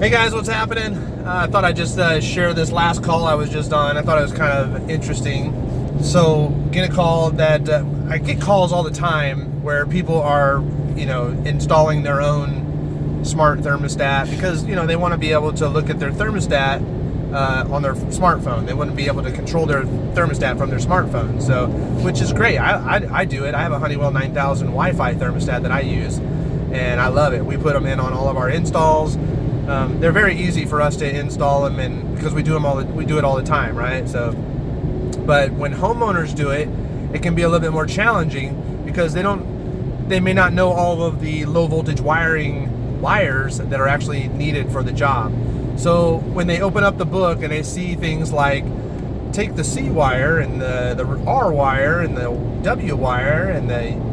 Hey guys, what's happening? Uh, I thought I'd just uh, share this last call I was just on. I thought it was kind of interesting. So, get a call that uh, I get calls all the time where people are, you know, installing their own smart thermostat because you know they want to be able to look at their thermostat uh, on their smartphone. They wouldn't be able to control their thermostat from their smartphone. So, which is great. I, I, I do it. I have a Honeywell 9000 Wi-Fi thermostat that I use, and I love it. We put them in on all of our installs. Um, they're very easy for us to install them, and because we do them all, the, we do it all the time, right? So, but when homeowners do it, it can be a little bit more challenging because they don't, they may not know all of the low voltage wiring wires that are actually needed for the job. So when they open up the book and they see things like take the C wire and the, the R wire and the W wire and the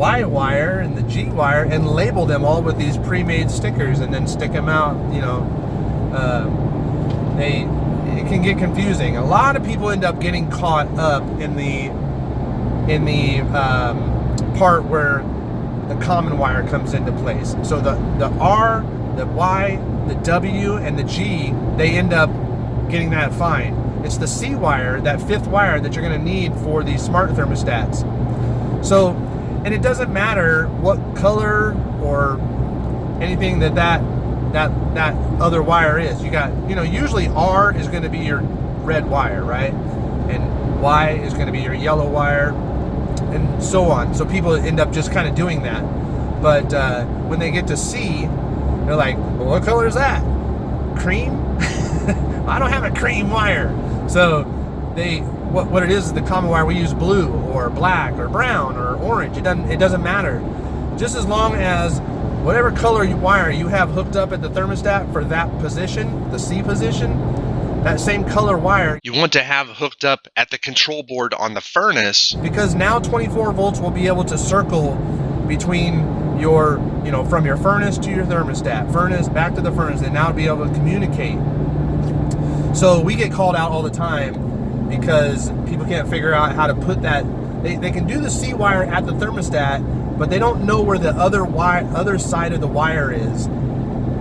Y wire and the G wire and label them all with these pre-made stickers and then stick them out, you know, uh, they, it can get confusing. A lot of people end up getting caught up in the, in the um, part where the common wire comes into place. So the, the R, the Y, the W, and the G, they end up getting that fine. It's the C wire, that fifth wire that you're gonna need for these smart thermostats. So and it doesn't matter what color or anything that that that that other wire is. You got you know usually R is going to be your red wire right? And Y is going to be your yellow wire and so on. So people end up just kind of doing that. But uh, when they get to C they're like well, what color is that? Cream? I don't have a cream wire. So they what, what it is is the common wire we use blue or black or brown or orange. It doesn't it doesn't matter. Just as long as whatever color you wire you have hooked up at the thermostat for that position the C position that same color wire you want to have hooked up at the control board on the furnace. Because now 24 volts will be able to circle between your you know from your furnace to your thermostat furnace back to the furnace and now be able to communicate. So we get called out all the time because people can't figure out how to put that. They, they can do the C wire at the thermostat, but they don't know where the other wire, other side of the wire is.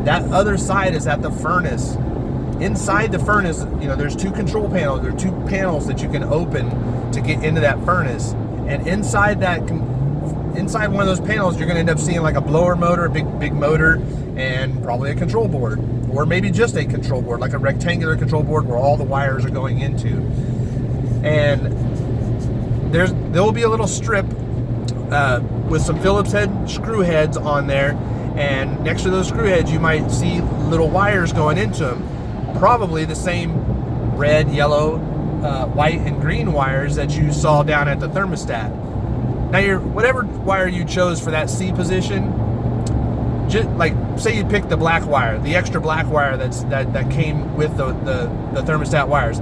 That other side is at the furnace. Inside the furnace, you know, there's two control panels. There are two panels that you can open to get into that furnace. And inside that, inside one of those panels, you're going to end up seeing like a blower motor, a big, big motor, and probably a control board. Or maybe just a control board, like a rectangular control board where all the wires are going into and there's there will be a little strip uh, with some Phillips head screw heads on there. And next to those screw heads you might see little wires going into them probably the same red yellow uh, white and green wires that you saw down at the thermostat. Now your whatever wire you chose for that C position just like say you picked the black wire the extra black wire that's that that came with the the, the thermostat wires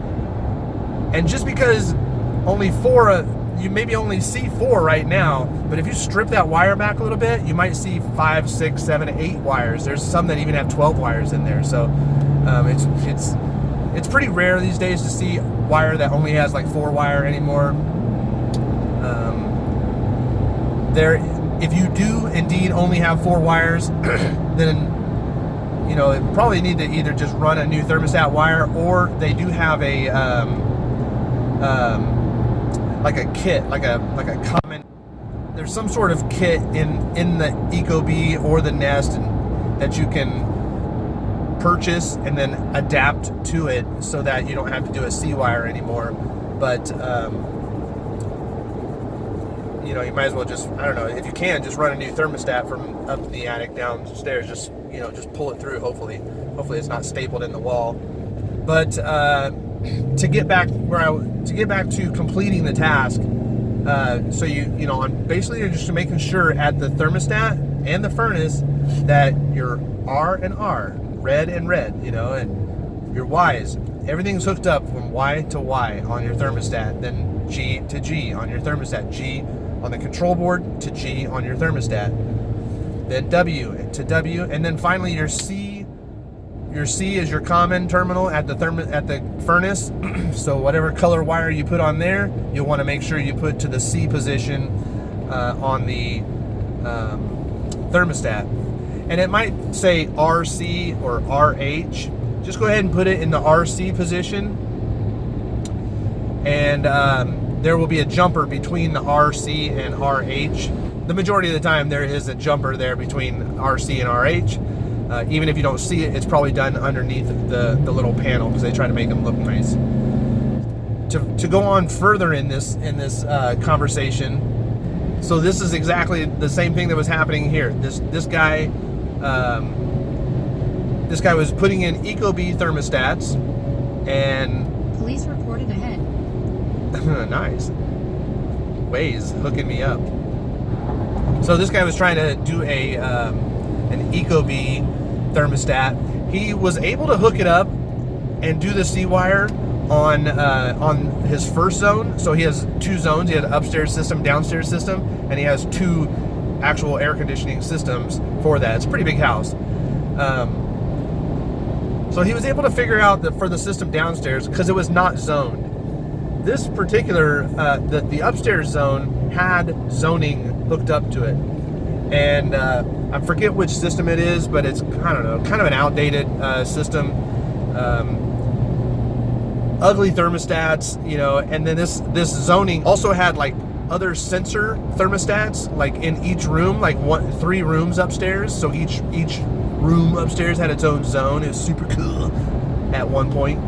and just because only four, you maybe only see four right now, but if you strip that wire back a little bit, you might see five, six, seven, eight wires. There's some that even have 12 wires in there. So um, it's, it's, it's pretty rare these days to see wire that only has like four wire anymore. Um, there, if you do indeed only have four wires, then you know, probably need to either just run a new thermostat wire or they do have a, um, um, like a kit, like a like a common. There's some sort of kit in in the Ecobee or the Nest and, that you can purchase and then adapt to it so that you don't have to do a C wire anymore. But um, you know, you might as well just I don't know if you can just run a new thermostat from up in the attic downstairs. Just you know, just pull it through. Hopefully, hopefully it's not stapled in the wall. But uh, to get back where I to get back to completing the task. Uh, so you you know I'm basically just making sure at the thermostat and the furnace that your R and R, red and red, you know, and your Y's, everything's hooked up from Y to Y on your thermostat, then G to G on your thermostat, G on the control board to G on your thermostat, then W to W, and then finally your C your C is your common terminal at the therm at the furnace. so whatever color wire you put on there, you'll want to make sure you put to the C position uh, on the um, thermostat. and it might say RC or RH. Just go ahead and put it in the RC position, and um, there will be a jumper between the RC and RH. The majority of the time, there is a jumper there between RC and RH. Uh, even if you don't see it, it's probably done underneath the, the little panel because they try to make them look nice. To, to go on further in this in this uh, conversation, so this is exactly the same thing that was happening here. This this guy, um, this guy was putting in Ecobee thermostats, and Police reported ahead. nice. Waze hooking me up. So this guy was trying to do a um, an Ecobee thermostat. He was able to hook it up and do the C wire on uh, on his first zone. So he has two zones. He had an upstairs system, downstairs system, and he has two actual air conditioning systems for that. It's a pretty big house. Um, so he was able to figure out that for the system downstairs because it was not zoned. This particular uh, the the upstairs zone had zoning hooked up to it, and uh, I forget which system it is, but it's I don't know, kind of an outdated uh, system. Um, ugly thermostats, you know, and then this this zoning also had like other sensor thermostats, like in each room, like one three rooms upstairs. So each each room upstairs had its own zone. It was super cool at one point,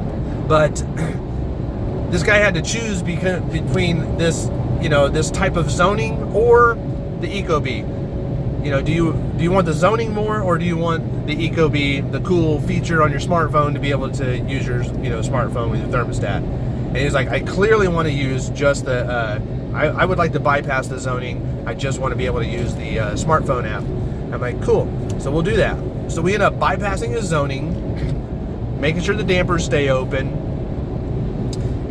but this guy had to choose because, between this, you know, this type of zoning or the Ecobee you know, do you do you want the zoning more, or do you want the Eco Ecobee, the cool feature on your smartphone to be able to use your you know smartphone with your thermostat? And he's like, I clearly want to use just the. Uh, I, I would like to bypass the zoning. I just want to be able to use the uh, smartphone app. I'm like, cool. So we'll do that. So we end up bypassing the zoning, making sure the dampers stay open,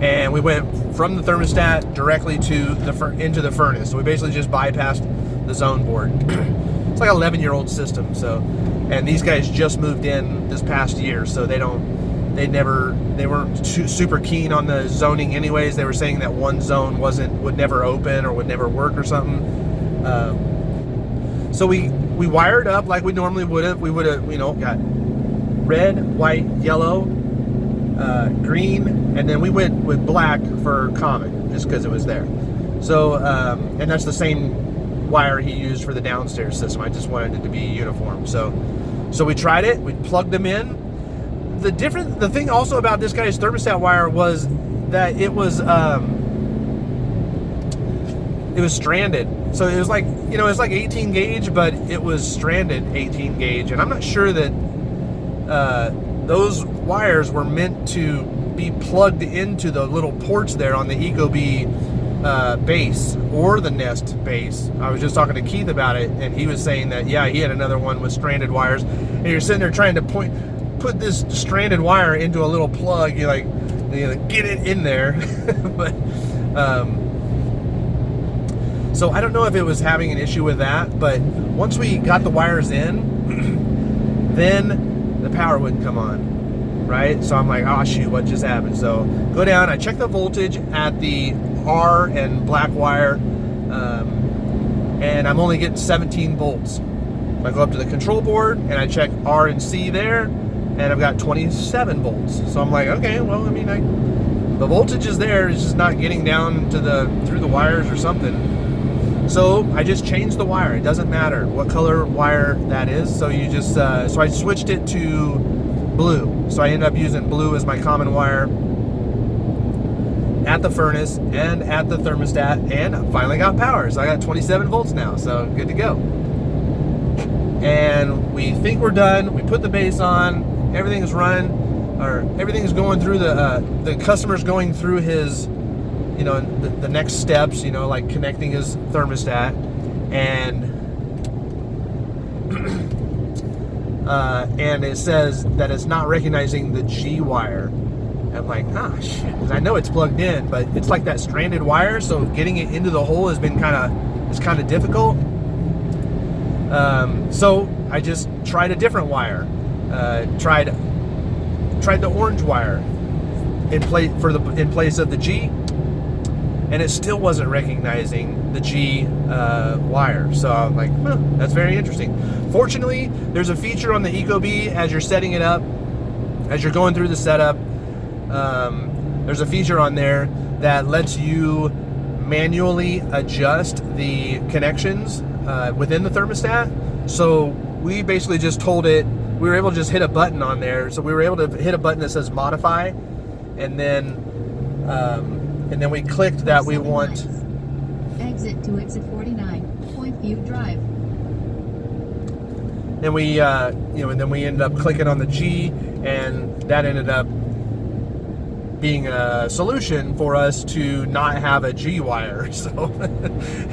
and we went from the thermostat directly to the into the furnace. So we basically just bypassed the zone board. it's like an 11 year old system. So, and these guys just moved in this past year, so they don't, they never, they weren't super keen on the zoning anyways. They were saying that one zone wasn't, would never open or would never work or something. Um, so we, we wired up like we normally would have. We would have, you know, got red, white, yellow, uh, green, and then we went with black for common just because it was there. So, um, and that's the same wire he used for the downstairs system. I just wanted it to be uniform. So, so we tried it. We plugged them in. The different, the thing also about this guy's thermostat wire was that it was, um, it was stranded. So it was like, you know, it's like 18 gauge, but it was stranded 18 gauge. And I'm not sure that uh, those wires were meant to be plugged into the little ports there on the Ecobee uh, base or the Nest base. I was just talking to Keith about it, and he was saying that yeah, he had another one with stranded wires, and you're sitting there trying to point, put this stranded wire into a little plug. You're like, you know, get it in there, but. Um, so I don't know if it was having an issue with that, but once we got the wires in, then the power wouldn't come on, right? So I'm like, oh shoot, what just happened? So go down, I check the voltage at the R and black wire, um, and I'm only getting 17 volts. I go up to the control board and I check R and C there, and I've got 27 volts. So I'm like, okay, well, I mean, I, the voltage is there, it's just not getting down to the through the wires or something. So I just changed the wire. It doesn't matter what color wire that is. So you just, uh, so I switched it to blue. So I ended up using blue as my common wire at the furnace and at the thermostat and finally got power. So I got 27 volts now, so good to go. And we think we're done. We put the base on, everything is running, or everything is going through the, uh, the customer's going through his, you know, the, the next steps, you know, like connecting his thermostat and uh, and it says that it's not recognizing the G wire I'm like, ah, shit. Because I know it's plugged in, but it's like that stranded wire, so getting it into the hole has been kind of it's kind of difficult. Um, so I just tried a different wire. Uh, tried tried the orange wire in place for the in place of the G, and it still wasn't recognizing the G uh, wire. So I'm like, huh, that's very interesting. Fortunately, there's a feature on the Ecobee as you're setting it up, as you're going through the setup. Um, there's a feature on there that lets you manually adjust the connections uh, within the thermostat. So we basically just told it, we were able to just hit a button on there. So we were able to hit a button that says modify, and then um, and then we clicked that we want. Exit to exit 49, Point View Drive. And we, uh, you know, and then we ended up clicking on the G, and that ended up being a solution for us to not have a G wire. So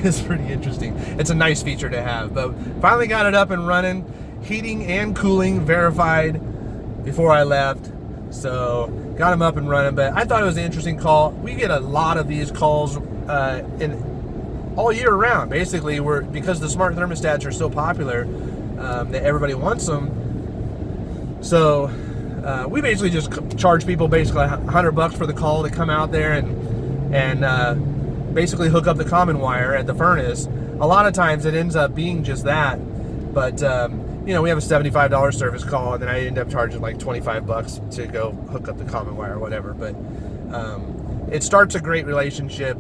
it's pretty interesting. It's a nice feature to have. But finally got it up and running, heating and cooling verified before I left. So got them up and running. But I thought it was an interesting call. We get a lot of these calls uh, in all year round. Basically, we're because the smart thermostats are so popular um, that everybody wants them. So uh, we basically just charge people basically 100 bucks for the call to come out there and and uh, basically hook up the common wire at the furnace. A lot of times it ends up being just that, but um, you know we have a $75 service call and then I end up charging like 25 bucks to go hook up the common wire or whatever. But um, it starts a great relationship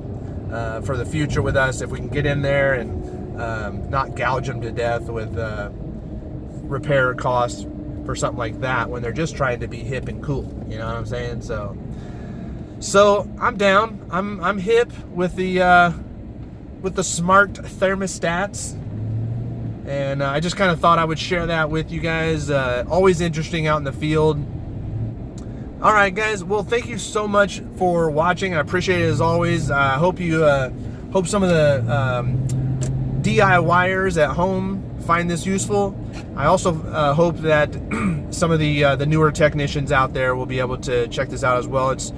uh, for the future with us if we can get in there and um, not gouge them to death with uh, repair costs for something like that when they're just trying to be hip and cool. You know what I'm saying? So, so I'm down. I'm I'm hip with the uh, with the smart thermostats, and uh, I just kind of thought I would share that with you guys. Uh, always interesting out in the field. All right, guys. Well, thank you so much for watching. I appreciate it as always. I hope you uh, hope some of the um, DIYers at home find this useful. I also uh, hope that some of the uh, the newer technicians out there will be able to check this out as well. It's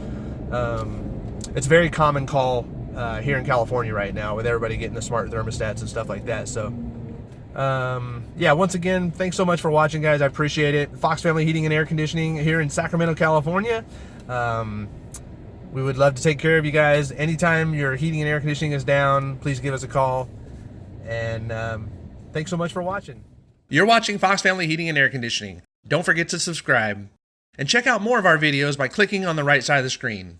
um, it's very common call uh, here in California right now with everybody getting the smart thermostats and stuff like that. So um, yeah, once again, thanks so much for watching, guys. I appreciate it. Fox Family Heating and Air Conditioning here in Sacramento, California. Um, we would love to take care of you guys. Anytime your heating and air conditioning is down, please give us a call. And um, thanks so much for watching. You're watching Fox Family Heating and Air Conditioning. Don't forget to subscribe. And check out more of our videos by clicking on the right side of the screen.